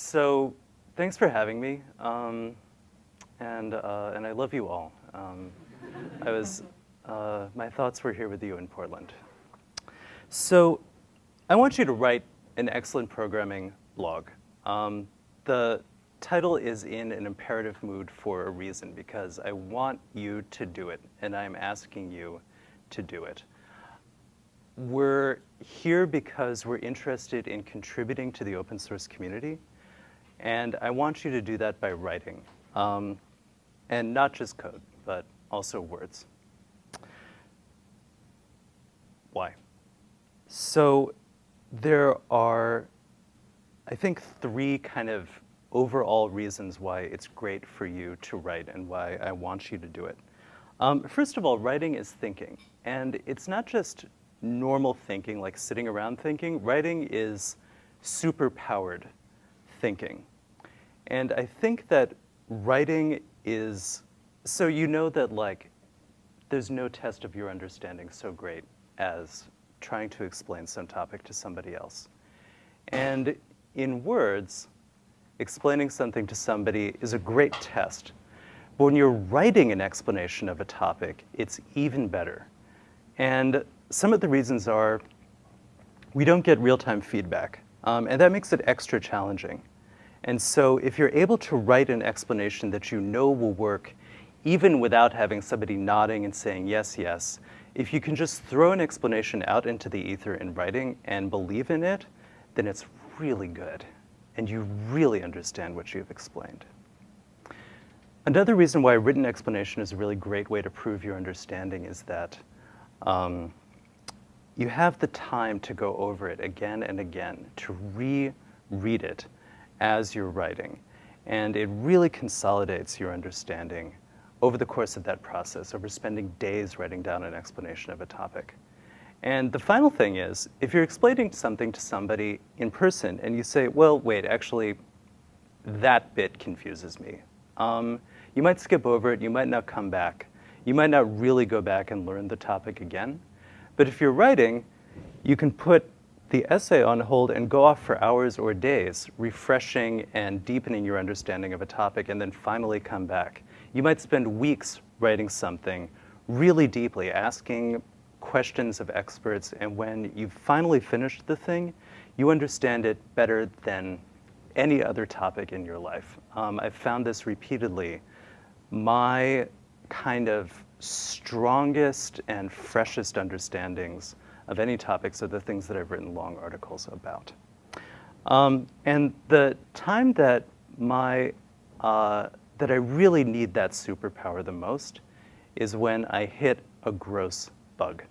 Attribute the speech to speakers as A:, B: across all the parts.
A: so thanks for having me, um, and, uh, and I love you all. Um, I was, uh, my thoughts were here with you in Portland. So I want you to write an excellent programming blog. Um, the title is in an imperative mood for a reason, because I want you to do it, and I'm asking you to do it. We're here because we're interested in contributing to the open source community, and I want you to do that by writing. Um, and not just code, but also words. Why? So there are, I think, three kind of overall reasons why it's great for you to write and why I want you to do it. Um, first of all, writing is thinking. And it's not just normal thinking, like sitting around thinking. Writing is super-powered thinking. And I think that writing is, so you know that like, there's no test of your understanding so great as trying to explain some topic to somebody else. And in words, explaining something to somebody is a great test. But when you're writing an explanation of a topic, it's even better. And some of the reasons are we don't get real-time feedback, um, and that makes it extra challenging. And so if you're able to write an explanation that you know will work, even without having somebody nodding and saying yes, yes, if you can just throw an explanation out into the ether in writing and believe in it, then it's really good, and you really understand what you've explained. Another reason why written explanation is a really great way to prove your understanding is that um, you have the time to go over it again and again, to reread it as you're writing. And it really consolidates your understanding over the course of that process, over spending days writing down an explanation of a topic. And the final thing is, if you're explaining something to somebody in person and you say, well, wait, actually, that bit confuses me. Um, you might skip over it, you might not come back. You might not really go back and learn the topic again. But if you're writing, you can put the essay on hold and go off for hours or days, refreshing and deepening your understanding of a topic, and then finally come back. You might spend weeks writing something really deeply, asking questions of experts, and when you've finally finished the thing, you understand it better than any other topic in your life. Um, I've found this repeatedly. My kind of strongest and freshest understandings of any topics are the things that I've written long articles about. Um, and the time that my, uh, that I really need that superpower the most is when I hit a gross bug.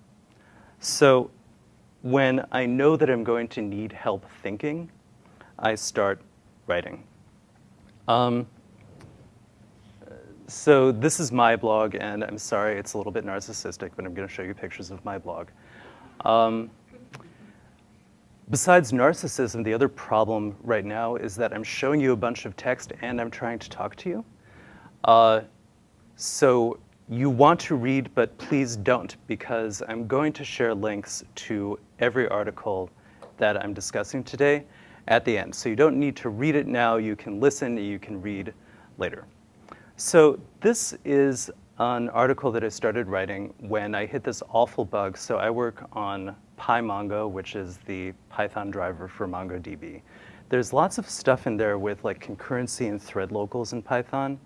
A: So when I know that I'm going to need help thinking, I start writing. Um, so this is my blog, and I'm sorry it's a little bit narcissistic, but I'm going to show you pictures of my blog. Um, besides narcissism, the other problem right now is that I'm showing you a bunch of text and I'm trying to talk to you. Uh, so you want to read, but please don't, because I'm going to share links to every article that I'm discussing today at the end. So you don't need to read it now. You can listen. You can read later. So this is an article that I started writing when I hit this awful bug. So I work on PyMongo, which is the Python driver for MongoDB. There's lots of stuff in there with like concurrency and thread locals in Python.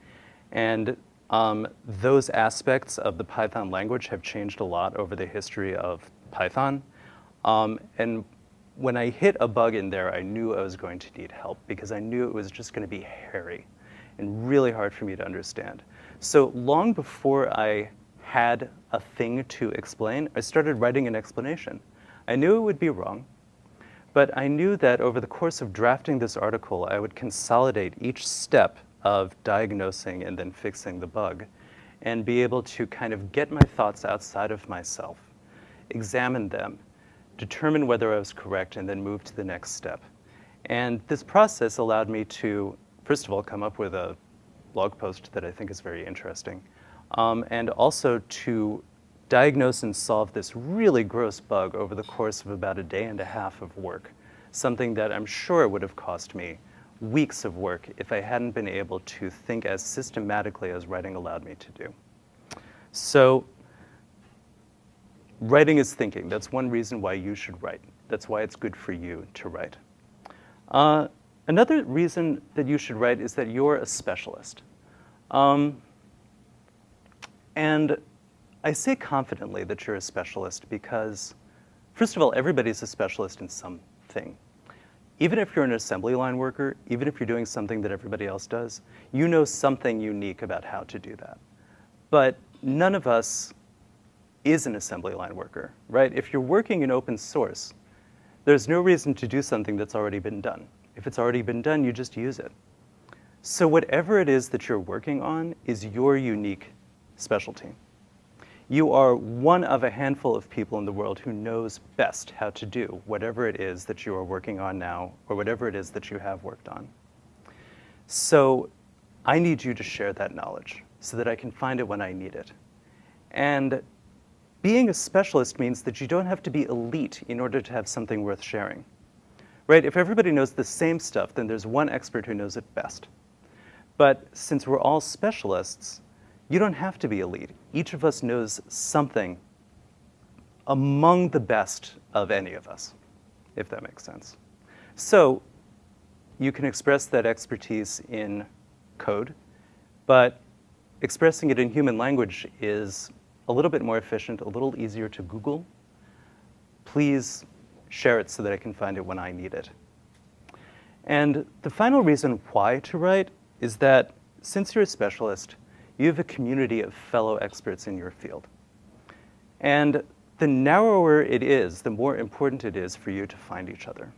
A: And um, those aspects of the Python language have changed a lot over the history of Python. Um, and when I hit a bug in there, I knew I was going to need help because I knew it was just going to be hairy and really hard for me to understand. So long before I had a thing to explain, I started writing an explanation. I knew it would be wrong, but I knew that over the course of drafting this article, I would consolidate each step of diagnosing and then fixing the bug and be able to kind of get my thoughts outside of myself, examine them, determine whether I was correct, and then move to the next step. And this process allowed me to, first of all, come up with a blog post that I think is very interesting. Um, and also to diagnose and solve this really gross bug over the course of about a day and a half of work, something that I'm sure would have cost me weeks of work if I hadn't been able to think as systematically as writing allowed me to do. So writing is thinking. That's one reason why you should write. That's why it's good for you to write. Uh, another reason that you should write is that you're a specialist. Um, and I say confidently that you're a specialist because, first of all, everybody's a specialist in something. Even if you're an assembly line worker, even if you're doing something that everybody else does, you know something unique about how to do that. But none of us is an assembly line worker, right? If you're working in open source, there's no reason to do something that's already been done. If it's already been done, you just use it. So whatever it is that you're working on is your unique specialty. You are one of a handful of people in the world who knows best how to do whatever it is that you are working on now or whatever it is that you have worked on. So I need you to share that knowledge so that I can find it when I need it. And being a specialist means that you don't have to be elite in order to have something worth sharing. Right? If everybody knows the same stuff, then there's one expert who knows it best. But since we're all specialists, you don't have to be elite. Each of us knows something among the best of any of us, if that makes sense. So you can express that expertise in code, but expressing it in human language is a little bit more efficient, a little easier to Google. Please share it so that I can find it when I need it. And the final reason why to write is that since you're a specialist, you have a community of fellow experts in your field. And the narrower it is, the more important it is for you to find each other.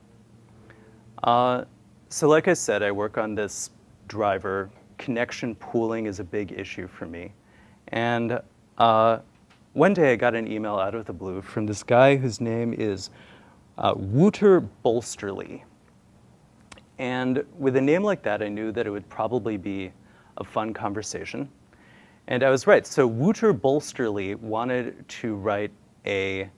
A: Uh, so like I said, I work on this driver. Connection pooling is a big issue for me. And uh, one day I got an email out of the blue from this guy whose name is uh, Wouter Bolsterlee. And with a name like that, I knew that it would probably be a fun conversation. And I was right. So Wouter Bolsterlee wanted to write a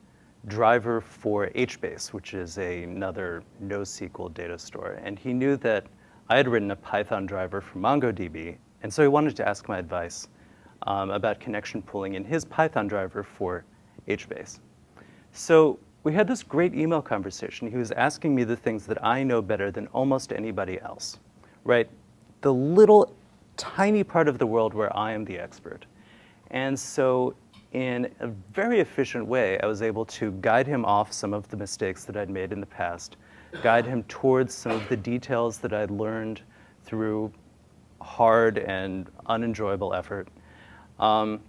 A: driver for HBase, which is a, another NoSQL data store. And he knew that I had written a Python driver for MongoDB, and so he wanted to ask my advice um, about connection pooling in his Python driver for HBase. So we had this great email conversation. He was asking me the things that I know better than almost anybody else, right? The little tiny part of the world where I am the expert. And so in a very efficient way, I was able to guide him off some of the mistakes that I'd made in the past, guide him towards some of the details that I'd learned through hard and unenjoyable effort. Um,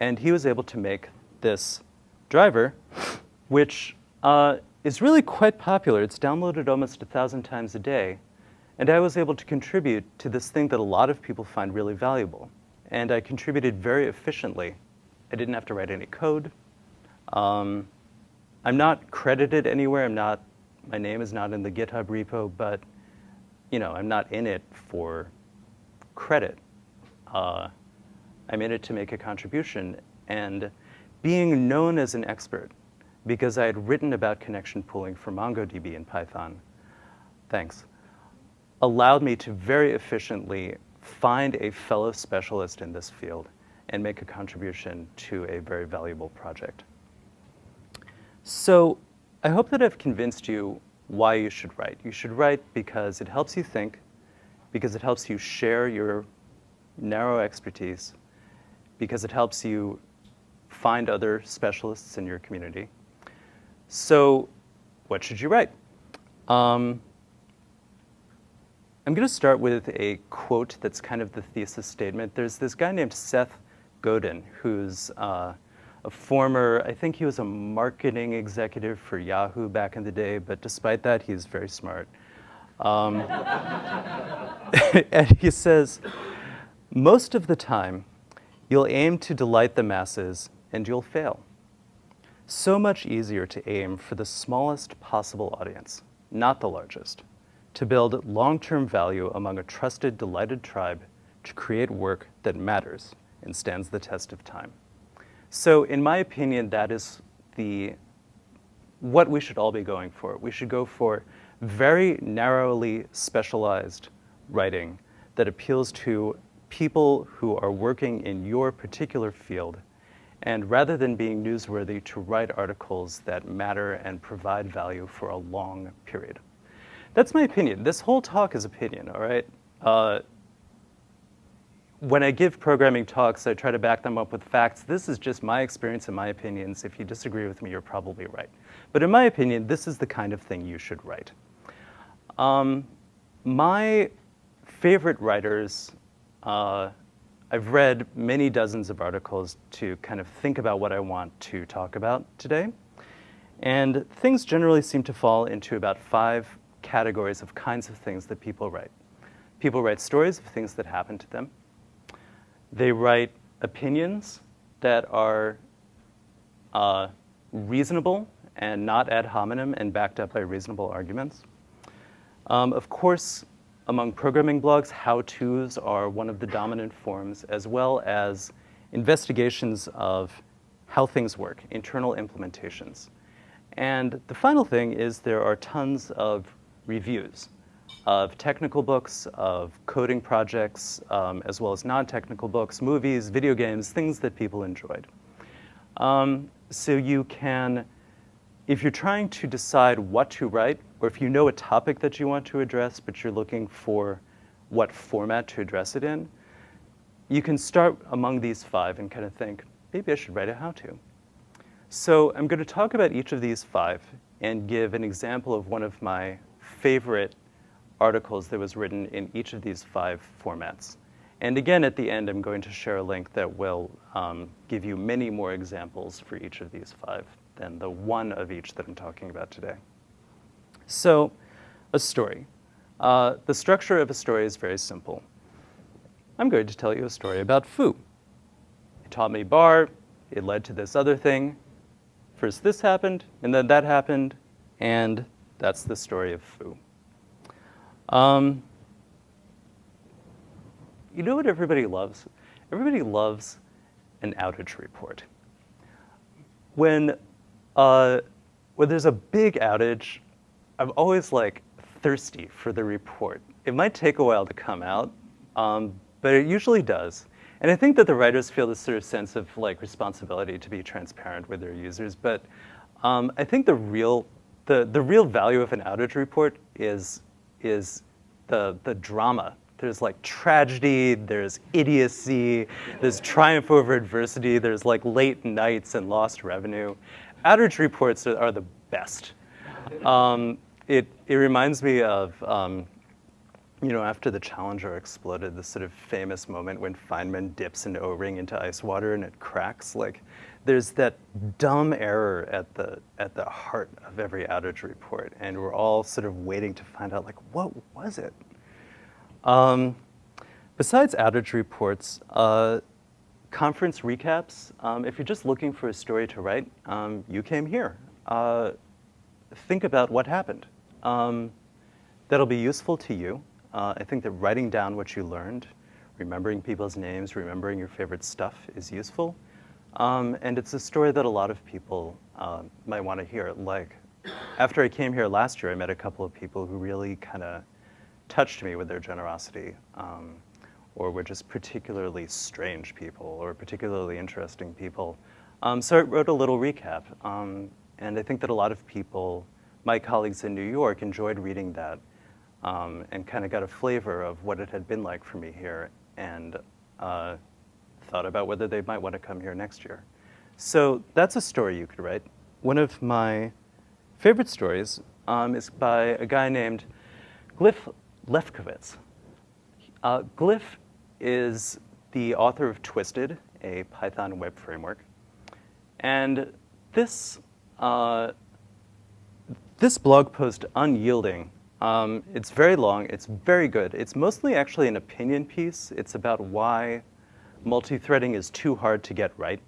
A: and he was able to make this driver, which uh, is really quite popular. It's downloaded almost a thousand times a day. And I was able to contribute to this thing that a lot of people find really valuable. And I contributed very efficiently. I didn't have to write any code. Um, I'm not credited anywhere. I'm not, my name is not in the GitHub repo, but you know, I'm not in it for credit. Uh, I'm in it to make a contribution. And being known as an expert, because I had written about connection pooling for MongoDB in Python, thanks, allowed me to very efficiently find a fellow specialist in this field and make a contribution to a very valuable project. So I hope that I've convinced you why you should write. You should write because it helps you think, because it helps you share your narrow expertise, because it helps you find other specialists in your community. So what should you write? Um, I'm going to start with a quote that's kind of the thesis statement. There's this guy named Seth Godin, who's uh, a former, I think he was a marketing executive for Yahoo back in the day, but despite that, he's very smart. Um, and he says, most of the time, you'll aim to delight the masses and you'll fail. So much easier to aim for the smallest possible audience, not the largest to build long-term value among a trusted, delighted tribe to create work that matters and stands the test of time. So in my opinion, that is the, what we should all be going for. We should go for very narrowly specialized writing that appeals to people who are working in your particular field, and rather than being newsworthy, to write articles that matter and provide value for a long period. That's my opinion. This whole talk is opinion, all right? Uh, when I give programming talks, I try to back them up with facts. This is just my experience and my opinions. If you disagree with me, you're probably right. But in my opinion, this is the kind of thing you should write. Um, my favorite writers, uh, I've read many dozens of articles to kind of think about what I want to talk about today. And things generally seem to fall into about five categories of kinds of things that people write. People write stories of things that happen to them. They write opinions that are uh, reasonable and not ad hominem and backed up by reasonable arguments. Um, of course, among programming blogs, how-tos are one of the dominant forms, as well as investigations of how things work, internal implementations. And the final thing is there are tons of reviews of technical books, of coding projects, um, as well as non-technical books, movies, video games, things that people enjoyed. Um, so you can, if you're trying to decide what to write, or if you know a topic that you want to address, but you're looking for what format to address it in, you can start among these five and kind of think, maybe I should write a how-to. So I'm going to talk about each of these five and give an example of one of my favorite articles that was written in each of these five formats. And again, at the end, I'm going to share a link that will um, give you many more examples for each of these five than the one of each that I'm talking about today. So, a story. Uh, the structure of a story is very simple. I'm going to tell you a story about foo. It taught me bar, it led to this other thing. First this happened, and then that happened, and that's the story of foo. Um, you know what everybody loves? Everybody loves an outage report. When, uh, when there's a big outage, I'm always like thirsty for the report. It might take a while to come out, um, but it usually does. And I think that the writers feel this sort of sense of like responsibility to be transparent with their users. But um, I think the real, the, the real value of an outage report is is the, the drama. There's like tragedy, there's idiocy, there's triumph over adversity, there's like late nights and lost revenue. Outage reports are, are the best. Um, it, it reminds me of, um, you know, after the Challenger exploded, the sort of famous moment when Feynman dips an O-ring into ice water and it cracks. Like, there's that dumb error at the, at the heart of every outage report, and we're all sort of waiting to find out, like, what was it? Um, besides outage reports, uh, conference recaps, um, if you're just looking for a story to write, um, you came here. Uh, think about what happened. Um, that'll be useful to you. Uh, I think that writing down what you learned, remembering people's names, remembering your favorite stuff is useful. Um, and it's a story that a lot of people uh, might want to hear. Like, after I came here last year, I met a couple of people who really kind of touched me with their generosity, um, or were just particularly strange people, or particularly interesting people. Um, so I wrote a little recap, um, and I think that a lot of people, my colleagues in New York, enjoyed reading that, um, and kind of got a flavor of what it had been like for me here, and uh, thought about whether they might want to come here next year. So that's a story you could write. One of my favorite stories um, is by a guy named Glyph Lefkowitz. Uh, Glyph is the author of Twisted, a Python web framework. And this, uh, this blog post, Unyielding, um, it's very long, it's very good. It's mostly actually an opinion piece. It's about why multi-threading is too hard to get right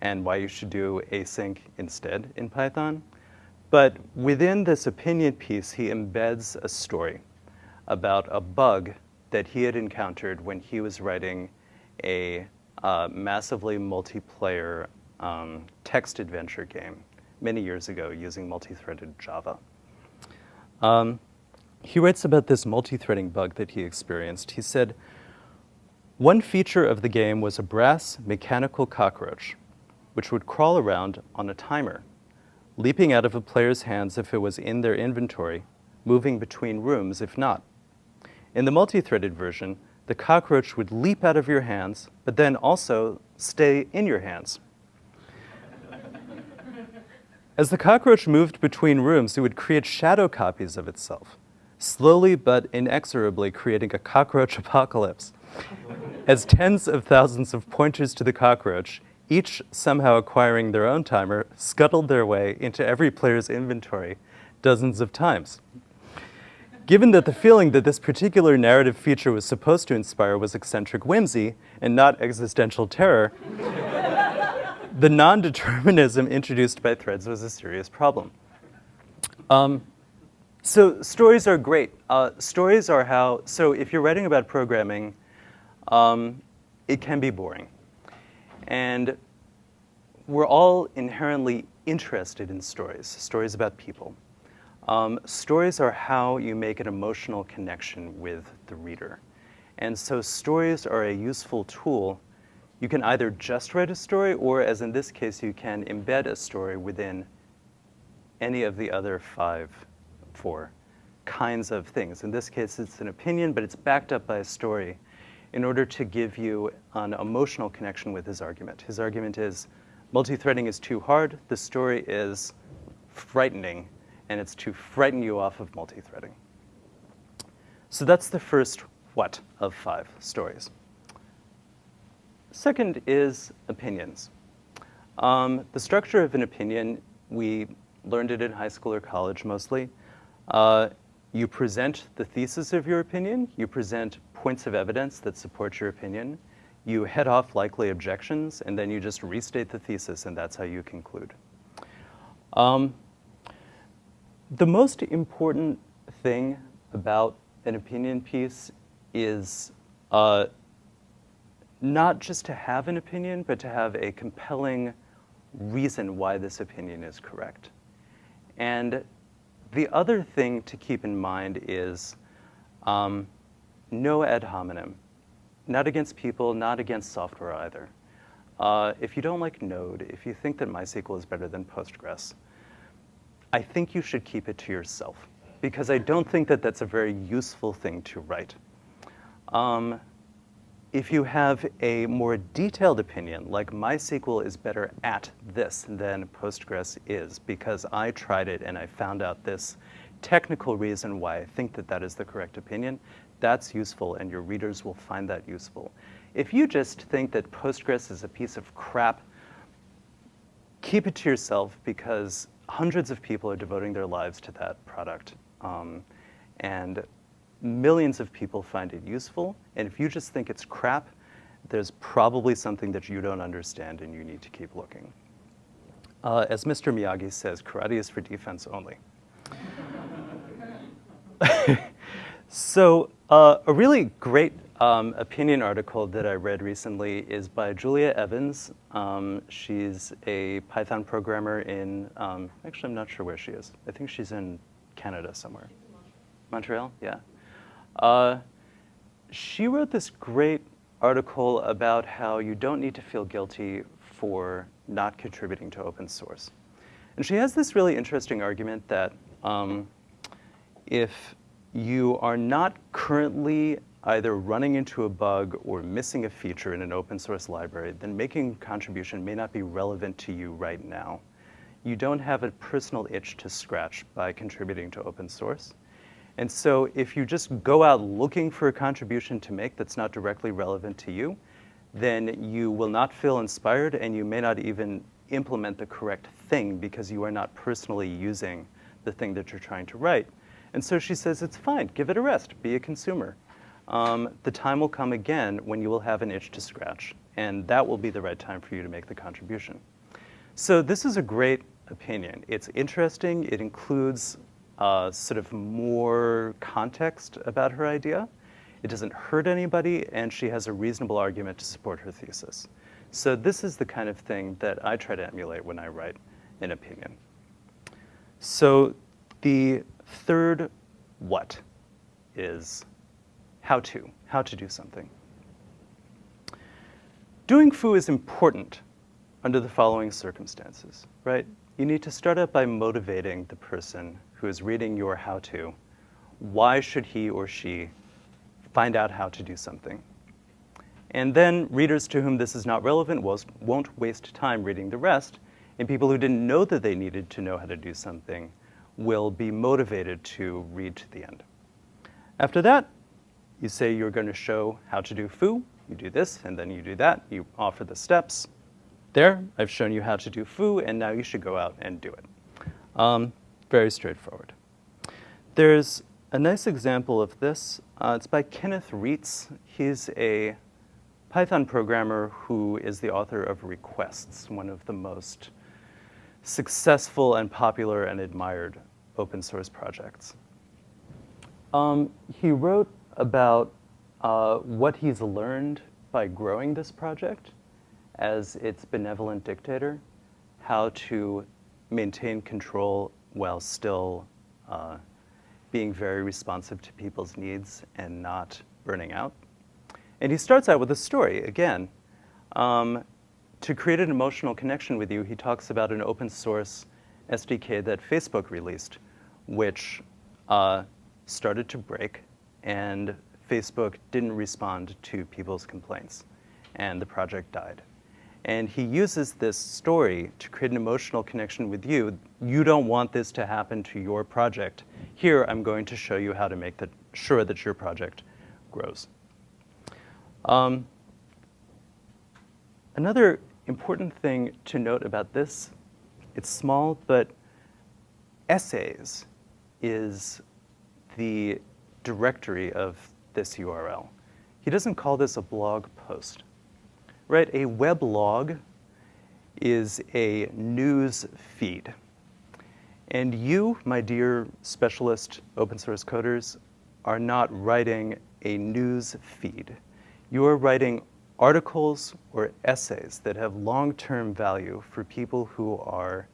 A: and why you should do async instead in Python. But within this opinion piece, he embeds a story about a bug that he had encountered when he was writing a uh, massively multiplayer um, text adventure game many years ago using multi-threaded Java. Um, he writes about this multi-threading bug that he experienced. He said, one feature of the game was a brass mechanical cockroach, which would crawl around on a timer, leaping out of a player's hands if it was in their inventory, moving between rooms if not. In the multi-threaded version, the cockroach would leap out of your hands, but then also stay in your hands. As the cockroach moved between rooms, it would create shadow copies of itself, slowly but inexorably creating a cockroach apocalypse. As tens of thousands of pointers to the cockroach, each somehow acquiring their own timer, scuttled their way into every player's inventory dozens of times. Given that the feeling that this particular narrative feature was supposed to inspire was eccentric whimsy and not existential terror, the non-determinism introduced by threads was a serious problem. Um, so stories are great. Uh, stories are how, so if you're writing about programming, um, it can be boring. And we're all inherently interested in stories, stories about people. Um, stories are how you make an emotional connection with the reader. And so stories are a useful tool. You can either just write a story, or as in this case, you can embed a story within any of the other five, four kinds of things. In this case, it's an opinion, but it's backed up by a story in order to give you an emotional connection with his argument. His argument is multi-threading is too hard, the story is frightening, and it's to frighten you off of multi-threading. So that's the first what of five stories. Second is opinions. Um, the structure of an opinion, we learned it in high school or college mostly. Uh, you present the thesis of your opinion, you present points of evidence that support your opinion, you head off likely objections, and then you just restate the thesis, and that's how you conclude. Um, the most important thing about an opinion piece is uh, not just to have an opinion, but to have a compelling reason why this opinion is correct. And the other thing to keep in mind is um, no ad hominem. Not against people, not against software either. Uh, if you don't like Node, if you think that MySQL is better than Postgres, I think you should keep it to yourself because I don't think that that's a very useful thing to write. Um, if you have a more detailed opinion, like MySQL is better at this than Postgres is because I tried it and I found out this technical reason why I think that that is the correct opinion, that's useful and your readers will find that useful. If you just think that Postgres is a piece of crap, keep it to yourself because hundreds of people are devoting their lives to that product. Um, and millions of people find it useful. And if you just think it's crap, there's probably something that you don't understand and you need to keep looking. Uh, as Mr. Miyagi says, karate is for defense only. so uh, a really great um, opinion article that I read recently is by Julia Evans. Um, she's a Python programmer in, um, actually I'm not sure where she is. I think she's in Canada somewhere. Montreal, yeah. Uh, she wrote this great article about how you don't need to feel guilty for not contributing to open source. And she has this really interesting argument that um, if you are not currently either running into a bug or missing a feature in an open source library, then making a contribution may not be relevant to you right now. You don't have a personal itch to scratch by contributing to open source. And so if you just go out looking for a contribution to make that's not directly relevant to you, then you will not feel inspired and you may not even implement the correct thing because you are not personally using the thing that you're trying to write. And so she says, it's fine, give it a rest, be a consumer um, the time will come again when you will have an itch to scratch, and that will be the right time for you to make the contribution. So this is a great opinion. It's interesting. It includes uh, sort of more context about her idea. It doesn't hurt anybody, and she has a reasonable argument to support her thesis. So this is the kind of thing that I try to emulate when I write an opinion. So the third what is how to, how to do something. Doing foo is important under the following circumstances, right? You need to start out by motivating the person who is reading your how to. Why should he or she find out how to do something? And then readers to whom this is not relevant won't waste time reading the rest, and people who didn't know that they needed to know how to do something will be motivated to read to the end. After that, you say you're going to show how to do foo, you do this, and then you do that. You offer the steps. There, I've shown you how to do foo, and now you should go out and do it. Um, very straightforward. There's a nice example of this. Uh, it's by Kenneth Reitz. He's a Python programmer who is the author of Requests, one of the most successful and popular and admired open source projects. Um, he wrote about uh, what he's learned by growing this project as its benevolent dictator, how to maintain control while still uh, being very responsive to people's needs and not burning out. And he starts out with a story, again. Um, to create an emotional connection with you, he talks about an open source SDK that Facebook released, which uh, started to break and Facebook didn't respond to people's complaints, and the project died. And he uses this story to create an emotional connection with you. You don't want this to happen to your project. Here, I'm going to show you how to make that, sure that your project grows. Um, another important thing to note about this, it's small, but essays is the directory of this URL. He doesn't call this a blog post, right? A weblog is a news feed. And you, my dear specialist open source coders, are not writing a news feed. You are writing articles or essays that have long-term value for people who are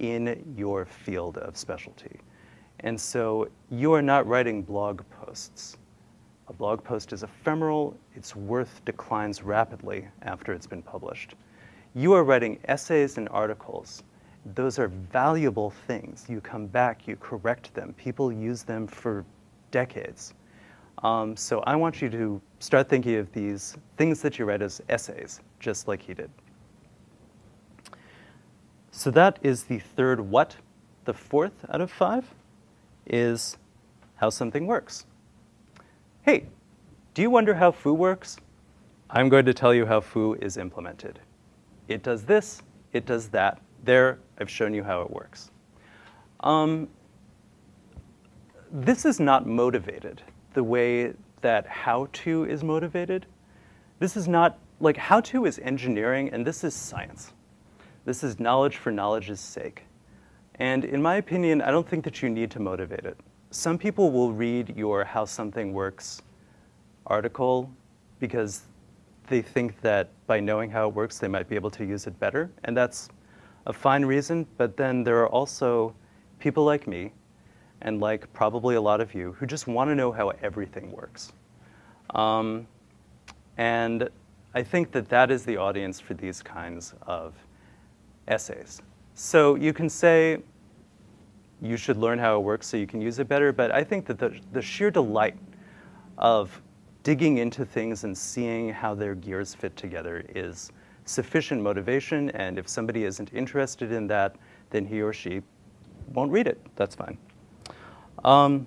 A: in your field of specialty. And so you are not writing blog posts. A blog post is ephemeral, its worth declines rapidly after it's been published. You are writing essays and articles. Those are valuable things. You come back, you correct them. People use them for decades. Um, so I want you to start thinking of these things that you write as essays, just like he did. So that is the third what. The fourth out of five is how something works. Hey, do you wonder how foo works? I'm going to tell you how foo is implemented. It does this, it does that. There, I've shown you how it works. Um, this is not motivated the way that how-to is motivated. This is not, like how-to is engineering and this is science. This is knowledge for knowledge's sake. And in my opinion, I don't think that you need to motivate it some people will read your How Something Works article because they think that by knowing how it works, they might be able to use it better. And that's a fine reason, but then there are also people like me, and like probably a lot of you, who just want to know how everything works. Um, and I think that that is the audience for these kinds of essays. So you can say, you should learn how it works so you can use it better. But I think that the, the sheer delight of digging into things and seeing how their gears fit together is sufficient motivation. And if somebody isn't interested in that, then he or she won't read it. That's fine. Um,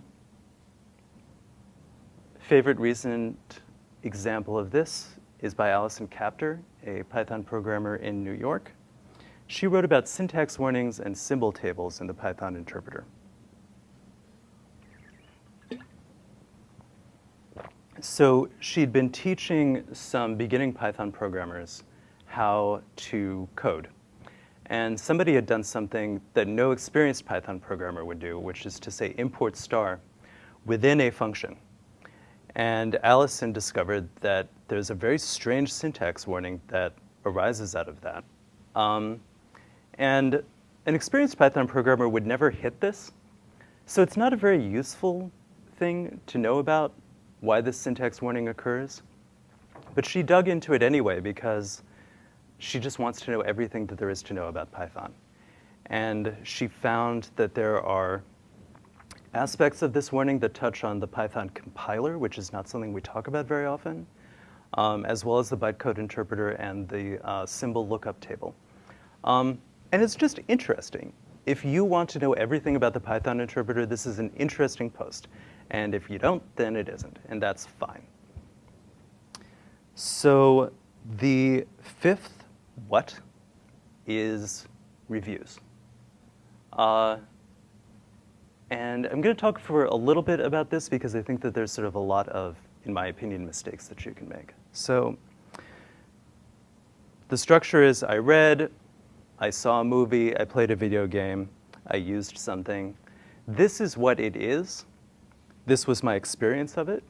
A: favorite recent example of this is by Allison Kaptur, a Python programmer in New York. She wrote about syntax warnings and symbol tables in the Python interpreter. So she'd been teaching some beginning Python programmers how to code. And somebody had done something that no experienced Python programmer would do, which is to say import star within a function. And Allison discovered that there's a very strange syntax warning that arises out of that. Um, and an experienced Python programmer would never hit this. So it's not a very useful thing to know about why this syntax warning occurs, but she dug into it anyway because she just wants to know everything that there is to know about Python. And she found that there are aspects of this warning that touch on the Python compiler, which is not something we talk about very often, um, as well as the bytecode interpreter and the uh, symbol lookup table. Um, and it's just interesting. If you want to know everything about the Python interpreter, this is an interesting post. And if you don't, then it isn't, and that's fine. So the fifth what is reviews. Uh, and I'm going to talk for a little bit about this because I think that there's sort of a lot of, in my opinion, mistakes that you can make. So the structure is I read, I saw a movie, I played a video game, I used something. This is what it is. This was my experience of it.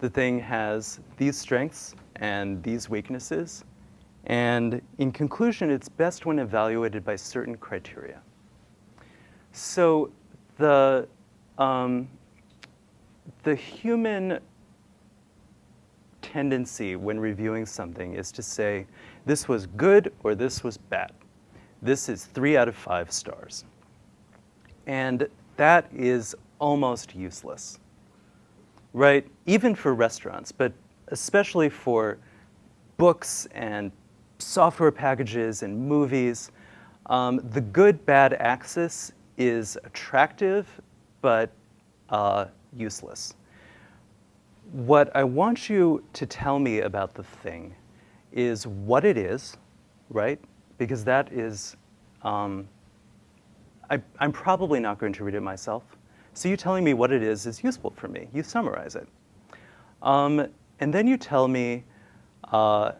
A: The thing has these strengths and these weaknesses. And in conclusion, it's best when evaluated by certain criteria. So the, um, the human tendency when reviewing something is to say, this was good or this was bad. This is three out of five stars. And that is almost useless, right? Even for restaurants, but especially for books and software packages and movies. Um, the good-bad axis is attractive, but uh, useless. What I want you to tell me about the thing is what it is, right? Because that is, um, I, am probably not going to read it myself. So you telling me what it is is useful for me. You summarize it. Um, and then you tell me uh,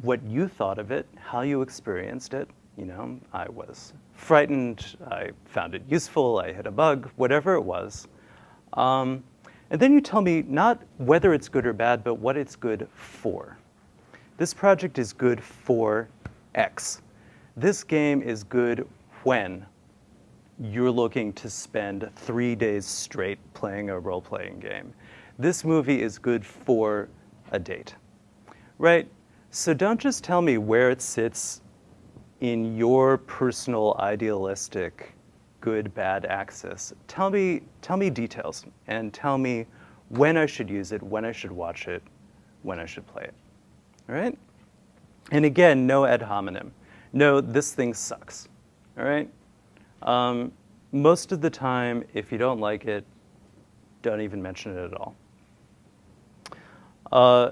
A: what you thought of it, how you experienced it. You know, I was frightened, I found it useful, I hit a bug, whatever it was. Um, and then you tell me not whether it's good or bad, but what it's good for. This project is good for X. This game is good when you're looking to spend three days straight playing a role-playing game. This movie is good for a date, right? So don't just tell me where it sits in your personal idealistic good bad axis. Tell me, tell me details and tell me when I should use it, when I should watch it, when I should play it. All right? And again, no ad hominem. No, this thing sucks. All right? Um, most of the time, if you don't like it, don't even mention it at all. Uh,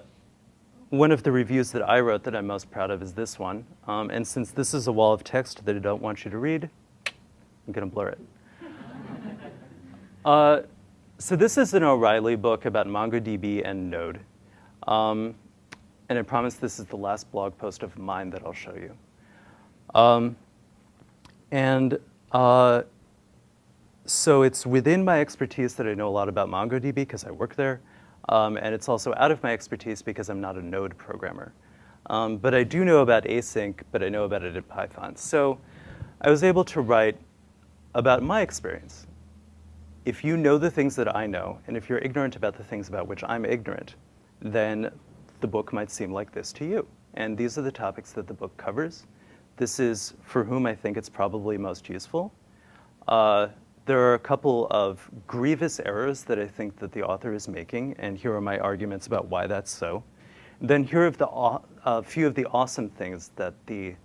A: one of the reviews that I wrote that I'm most proud of is this one. Um, and since this is a wall of text that I don't want you to read, I'm going to blur it. uh, so this is an O'Reilly book about MongoDB and Node. Um, and I promise this is the last blog post of mine that I'll show you. Um, and uh, so it's within my expertise that I know a lot about MongoDB because I work there. Um, and it's also out of my expertise because I'm not a Node programmer. Um, but I do know about async, but I know about it in Python. So I was able to write about my experience. If you know the things that I know, and if you're ignorant about the things about which I'm ignorant, then the book might seem like this to you. And these are the topics that the book covers. This is for whom I think it's probably most useful. Uh, there are a couple of grievous errors that I think that the author is making, and here are my arguments about why that's so. Then here are the a few of the awesome things that the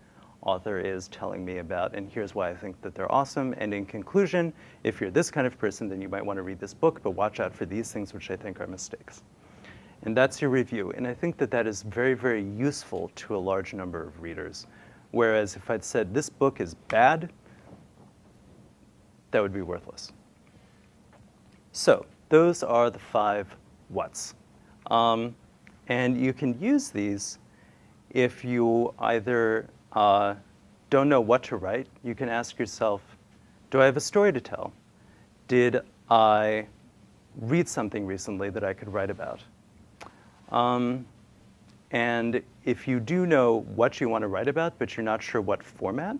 A: author is telling me about, and here's why I think that they're awesome. And in conclusion, if you're this kind of person, then you might want to read this book, but watch out for these things which I think are mistakes. And that's your review. And I think that that is very, very useful to a large number of readers. Whereas if I'd said this book is bad, that would be worthless. So those are the five whats. Um, and you can use these if you either uh, don't know what to write. You can ask yourself, do I have a story to tell? Did I read something recently that I could write about? Um, and if you do know what you want to write about, but you're not sure what format,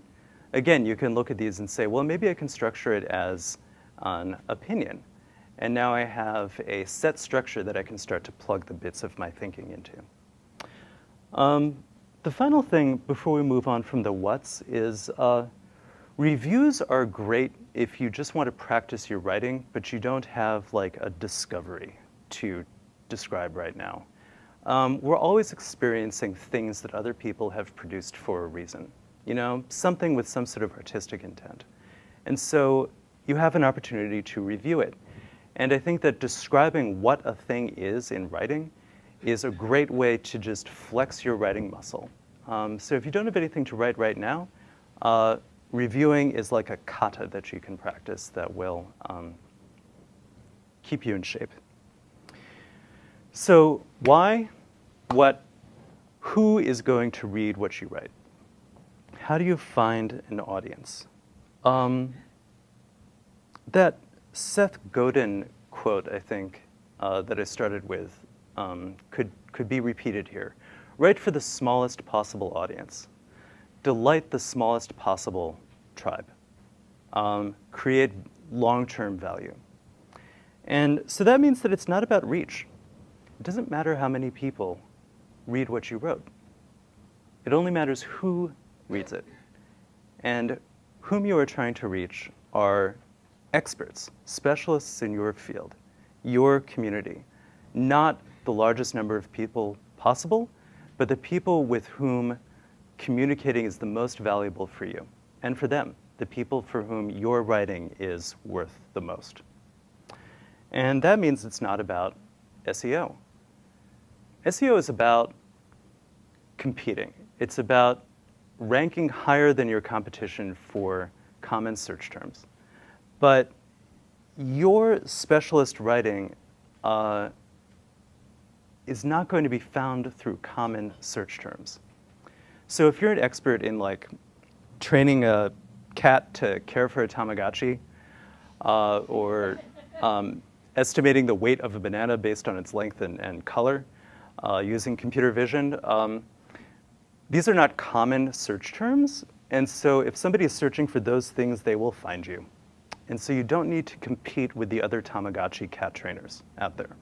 A: again, you can look at these and say, well, maybe I can structure it as an opinion. And now I have a set structure that I can start to plug the bits of my thinking into. Um, the final thing before we move on from the what's is uh, reviews are great if you just want to practice your writing, but you don't have like a discovery to describe right now. Um, we're always experiencing things that other people have produced for a reason, you know, something with some sort of artistic intent. And so you have an opportunity to review it. And I think that describing what a thing is in writing is a great way to just flex your writing muscle. Um, so if you don't have anything to write right now, uh, reviewing is like a kata that you can practice that will um, keep you in shape. So why, what, who is going to read what you write? How do you find an audience? Um, that Seth Godin quote, I think, uh, that I started with um, could, could be repeated here. Write for the smallest possible audience. Delight the smallest possible tribe. Um, create long-term value. And so that means that it's not about reach. It doesn't matter how many people read what you wrote. It only matters who reads it. And whom you are trying to reach are experts, specialists in your field, your community, not the largest number of people possible, but the people with whom communicating is the most valuable for you and for them, the people for whom your writing is worth the most. And that means it's not about SEO. SEO is about competing. It's about ranking higher than your competition for common search terms. But your specialist writing uh, is not going to be found through common search terms. So if you're an expert in like training a cat to care for a Tamagotchi, uh, or um, estimating the weight of a banana based on its length and, and color uh, using computer vision, um, these are not common search terms. And so if somebody is searching for those things, they will find you. And so you don't need to compete with the other Tamagotchi cat trainers out there.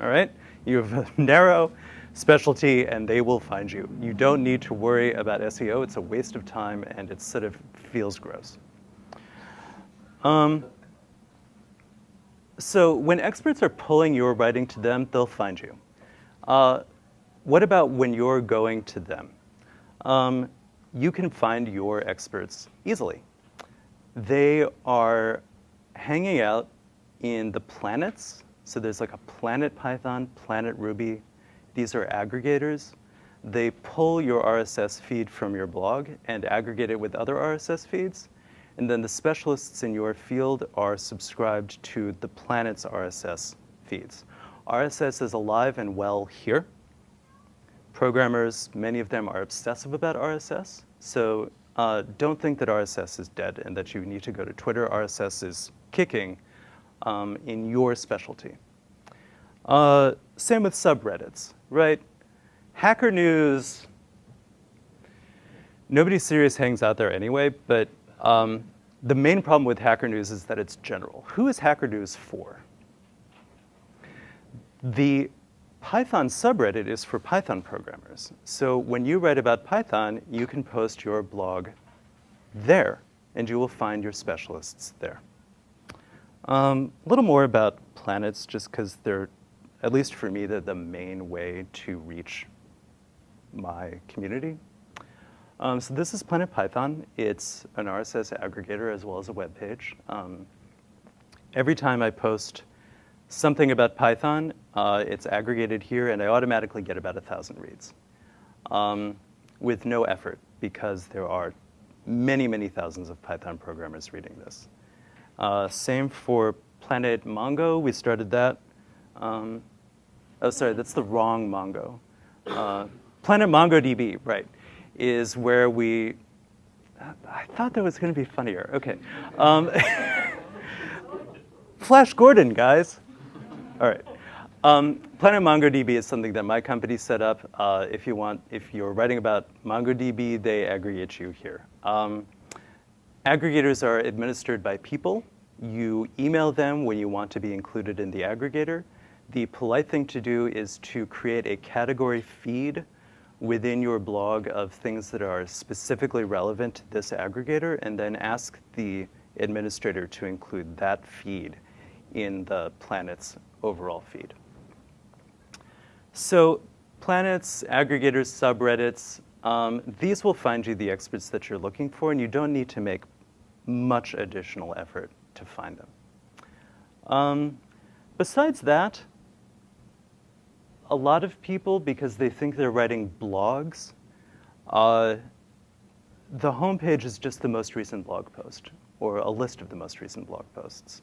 A: All right? You have a narrow specialty and they will find you. You don't need to worry about SEO. It's a waste of time and it sort of feels gross. Um, so when experts are pulling your writing to them, they'll find you. Uh, what about when you're going to them? Um, you can find your experts easily. They are hanging out in the planets so there's like a Planet Python, Planet Ruby. These are aggregators. They pull your RSS feed from your blog and aggregate it with other RSS feeds. And then the specialists in your field are subscribed to the planet's RSS feeds. RSS is alive and well here. Programmers, many of them are obsessive about RSS. So uh, don't think that RSS is dead and that you need to go to Twitter. RSS is kicking um, in your specialty. Uh, same with subreddits, right? Hacker News, nobody serious hangs out there anyway, but um, the main problem with Hacker News is that it's general. Who is Hacker News for? The Python subreddit is for Python programmers. So when you write about Python, you can post your blog there, and you will find your specialists there. Um, a little more about planets, just because they're, at least for me, they're the main way to reach my community. Um, so this is Planet Python. It's an RSS aggregator as well as a web page. Um, every time I post something about Python, uh, it's aggregated here, and I automatically get about 1,000 reads um, with no effort because there are many, many thousands of Python programmers reading this. Uh, same for Planet Mongo. We started that. Um, oh, sorry, that's the wrong Mongo. Uh, Planet MongoDB, right, is where we, I thought that was going to be funnier. Okay. Um, Flash Gordon, guys. All right. Um, Planet MongoDB is something that my company set up. Uh, if you want, if you're writing about MongoDB, they aggregate you here. Um, aggregators are administered by people You email them when you want to be included in the aggregator. The polite thing to do is to create a category feed within your blog of things that are specifically relevant to this aggregator and then ask the administrator to include that feed in the planet's overall feed. So planets, aggregators, subreddits, um, these will find you the experts that you're looking for, and you don't need to make much additional effort to find them. Um, besides that, a lot of people, because they think they're writing blogs, uh, the homepage is just the most recent blog post, or a list of the most recent blog posts.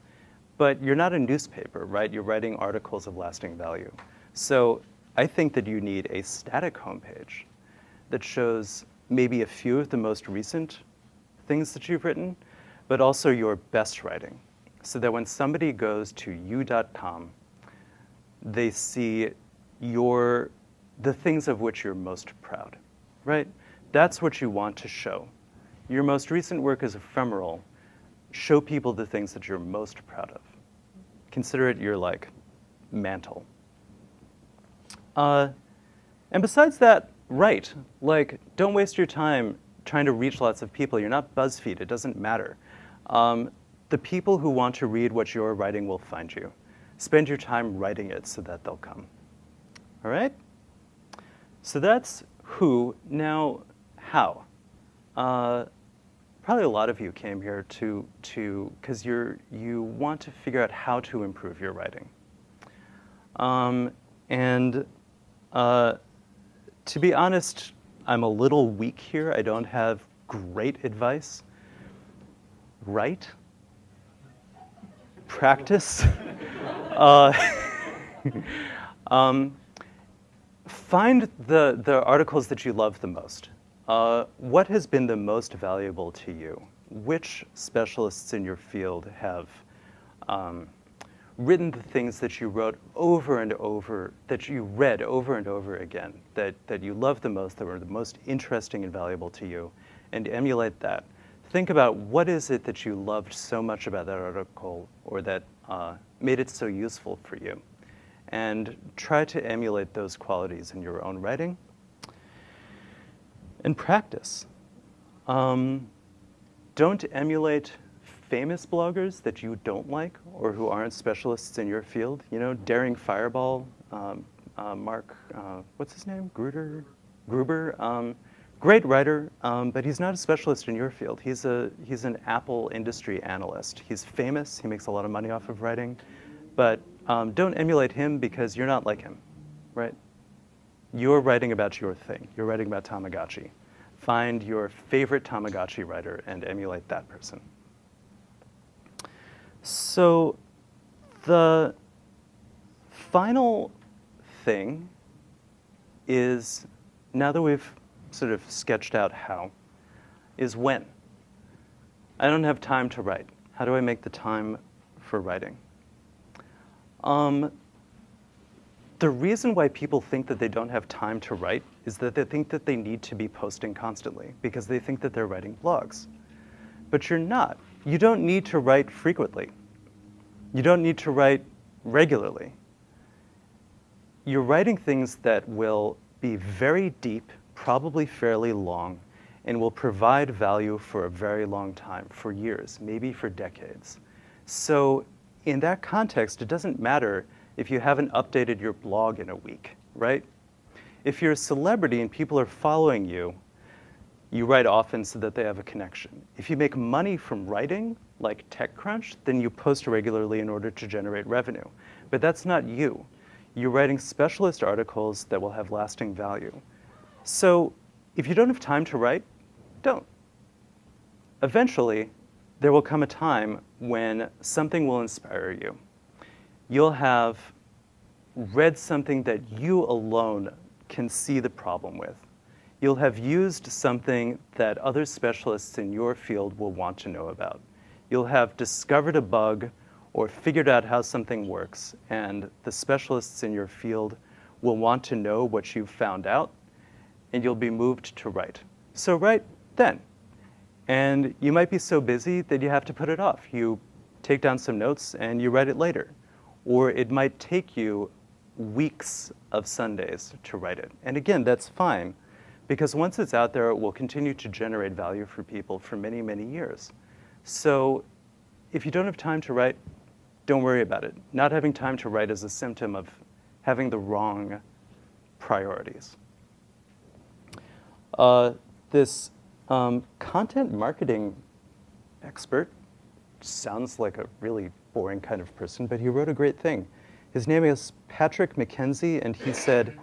A: But you're not a newspaper, right? You're writing articles of lasting value. So I think that you need a static homepage that shows maybe a few of the most recent things that you've written, but also your best writing. So that when somebody goes to you.com, they see your, the things of which you're most proud, right? That's what you want to show. Your most recent work is ephemeral. Show people the things that you're most proud of. Consider it your like mantle. Uh, and besides that, write. Like, don't waste your time trying to reach lots of people. You're not BuzzFeed. It doesn't matter. Um, the people who want to read what you're writing will find you. Spend your time writing it so that they'll come. All right? So that's who. Now, how? Uh, probably a lot of you came here to, to because you're, you want to figure out how to improve your writing. Um, and uh, to be honest, I'm a little weak here. I don't have great advice. Write. Practice. uh, um, find the, the articles that you love the most. Uh, what has been the most valuable to you? Which specialists in your field have um, written the things that you wrote over and over, that you read over and over again, that, that you loved the most, that were the most interesting and valuable to you, and emulate that. Think about what is it that you loved so much about that article or that uh, made it so useful for you. And try to emulate those qualities in your own writing. And practice. Um, don't emulate famous bloggers that you don't like or who aren't specialists in your field. You know, Daring Fireball, um, uh, Mark, uh, what's his name? Gruder? Gruber? Um, great writer, um, but he's not a specialist in your field. He's, a, he's an Apple industry analyst. He's famous, he makes a lot of money off of writing, but um, don't emulate him because you're not like him, right? You're writing about your thing. You're writing about Tamagotchi. Find your favorite Tamagotchi writer and emulate that person. So the final thing is, now that we've sort of sketched out how, is when. I don't have time to write. How do I make the time for writing? Um, the reason why people think that they don't have time to write is that they think that they need to be posting constantly because they think that they're writing blogs. But you're not. You don't need to write frequently. You don't need to write regularly. You're writing things that will be very deep, probably fairly long, and will provide value for a very long time, for years, maybe for decades. So in that context, it doesn't matter if you haven't updated your blog in a week, right? If you're a celebrity and people are following you, you write often so that they have a connection. If you make money from writing, like TechCrunch, then you post regularly in order to generate revenue. But that's not you. You're writing specialist articles that will have lasting value. So if you don't have time to write, don't. Eventually, there will come a time when something will inspire you. You'll have read something that you alone can see the problem with you'll have used something that other specialists in your field will want to know about. You'll have discovered a bug or figured out how something works, and the specialists in your field will want to know what you've found out, and you'll be moved to write. So write then. And you might be so busy that you have to put it off. You take down some notes, and you write it later. Or it might take you weeks of Sundays to write it. And again, that's fine, because once it's out there, it will continue to generate value for people for many, many years. So if you don't have time to write, don't worry about it. Not having time to write is a symptom of having the wrong priorities. Uh, this um, content marketing expert sounds like a really boring kind of person, but he wrote a great thing. His name is Patrick McKenzie, and he said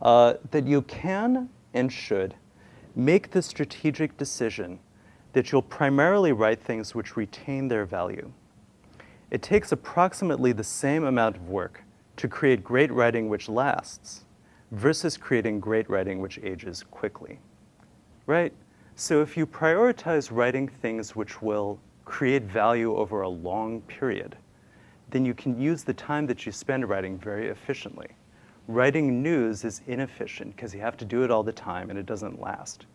A: uh, that you can and should make the strategic decision that you'll primarily write things which retain their value. It takes approximately the same amount of work to create great writing which lasts versus creating great writing which ages quickly, right? So if you prioritize writing things which will create value over a long period, then you can use the time that you spend writing very efficiently. Writing news is inefficient because you have to do it all the time and it doesn't last.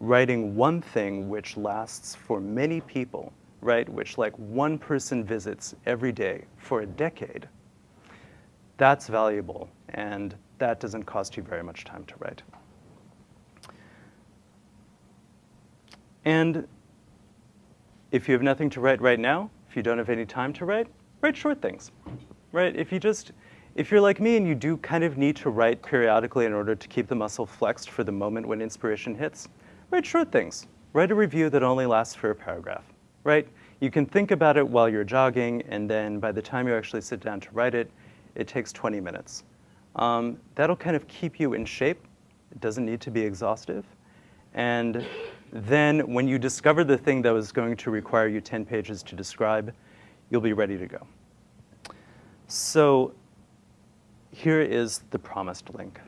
A: Writing one thing which lasts for many people, right, which like one person visits every day for a decade, that's valuable and that doesn't cost you very much time to write. And if you have nothing to write right now, if you don't have any time to write, write short things, right? If you just, if you're like me and you do kind of need to write periodically in order to keep the muscle flexed for the moment when inspiration hits, write short things. Write a review that only lasts for a paragraph, right? You can think about it while you're jogging, and then by the time you actually sit down to write it, it takes 20 minutes. Um, that'll kind of keep you in shape. It doesn't need to be exhaustive. And then when you discover the thing that was going to require you 10 pages to describe, you'll be ready to go. So here is the promised link.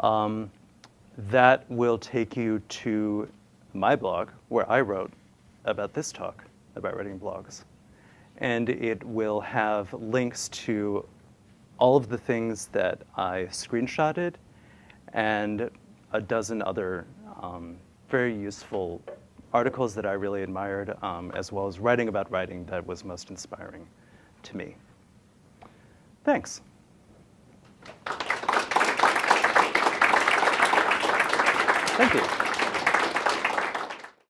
A: Um, that will take you to my blog, where I wrote about this talk, about writing blogs. And it will have links to all of the things that I screenshotted and a dozen other um, very useful articles that I really admired, um, as well as writing about writing that was most inspiring to me. Thanks. Thank you.